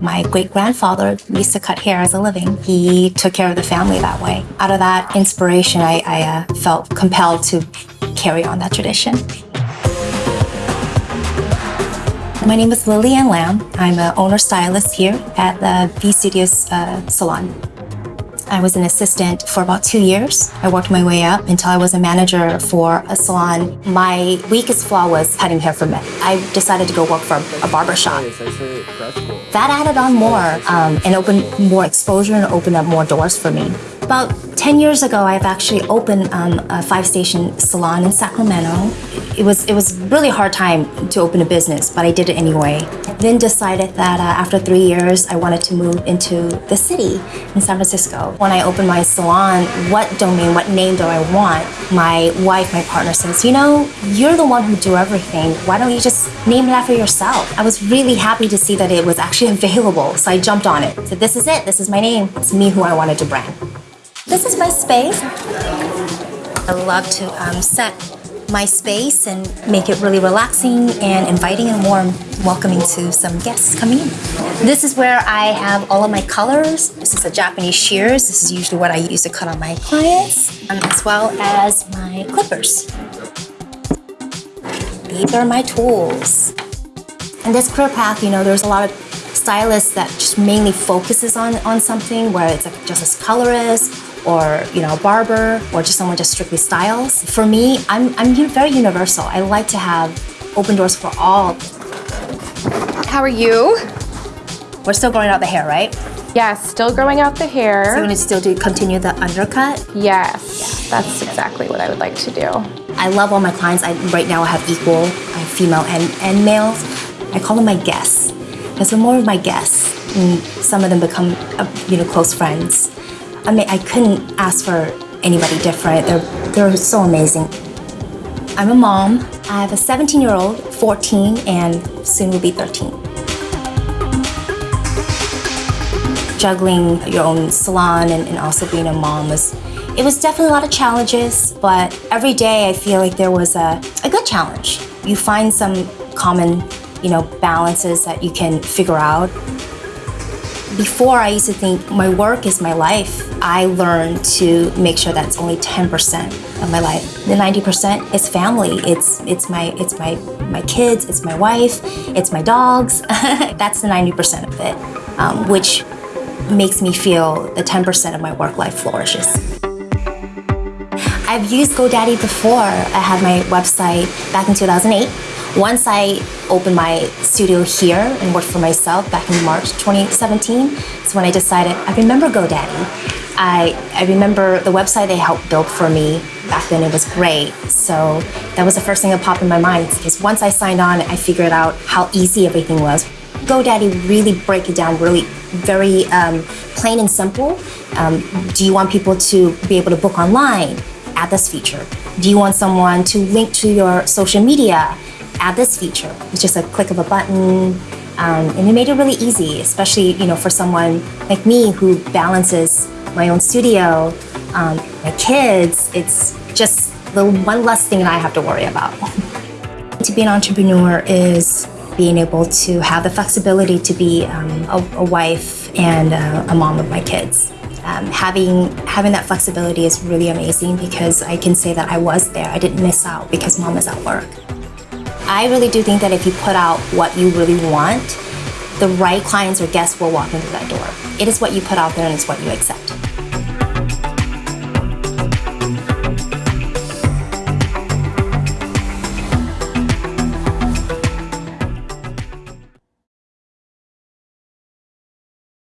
My great grandfather used to cut hair as a living. He took care of the family that way. Out of that inspiration, I, I uh, felt compelled to carry on that tradition. My name is Lillian Lamb. I'm an owner stylist here at the V Studios uh, salon. I was an assistant for about two years. I worked my way up until I was a manager for a salon. My weakest flaw was cutting hair for men. I decided to go work for a barber shop. That added on more um, and opened more exposure and opened up more doors for me. About 10 years ago, I've actually opened um, a five-station salon in Sacramento. It was, it was really hard time to open a business, but I did it anyway. Then decided that uh, after three years, I wanted to move into the city in San Francisco. When I opened my salon, what domain, what name do I want? My wife, my partner says, you know, you're the one who do everything. Why don't you just name it after yourself? I was really happy to see that it was actually available, so I jumped on it. So this is it, this is my name. It's me who I wanted to brand. This is my space. I love to um, set my space and make it really relaxing and inviting and warm, welcoming to some guests coming in. This is where I have all of my colors. This is a Japanese shears. This is usually what I use to cut on my clients, um, as well as my clippers. These are my tools. In this career path, you know, there's a lot of stylists that just mainly focuses on, on something, where it's like just as colorist, or you know, a barber, or just someone just strictly styles. For me, I'm, I'm very universal. I like to have open doors for all. How are you? We're still growing out the hair, right? Yes, still growing out the hair. So we're gonna still do continue the undercut? Yes, that's exactly what I would like to do. I love all my clients. I, right now I have equal I have female and, and males. I call them my guests. Because the more of my guests, and some of them become, uh, you know, close friends. I mean, I couldn't ask for anybody different. They're, they're so amazing. I'm a mom. I have a 17-year-old, 14, and soon will be 13. Juggling your own salon and, and also being a mom was, it was definitely a lot of challenges, but every day I feel like there was a, a good challenge. You find some common, you know, balances that you can figure out before I used to think my work is my life. I learned to make sure that's only 10% of my life. The 90% is family. It's it's my it's my my kids, it's my wife, it's my dogs. that's the 90% of it, um, which makes me feel the 10% of my work life flourishes. I've used GoDaddy before. I had my website back in 2008. Once I opened my studio here and worked for myself back in March 2017, it's when I decided, I remember GoDaddy. I, I remember the website they helped build for me back then, it was great. So that was the first thing that popped in my mind because once I signed on, I figured out how easy everything was. GoDaddy really break it down really very um, plain and simple. Um, do you want people to be able to book online? Add this feature. Do you want someone to link to your social media? Add this feature. It's just a click of a button, um, and it made it really easy, especially you know for someone like me who balances my own studio, um, my kids. It's just the one less thing that I have to worry about. to be an entrepreneur is being able to have the flexibility to be um, a, a, wife and a, a mom of my kids. Um, having having that flexibility is really amazing because I can say that I was there. I didn't miss out because mom is at work. I really do think that if you put out what you really want, the right clients or guests will walk into that door. It is what you put out there and it's what you accept.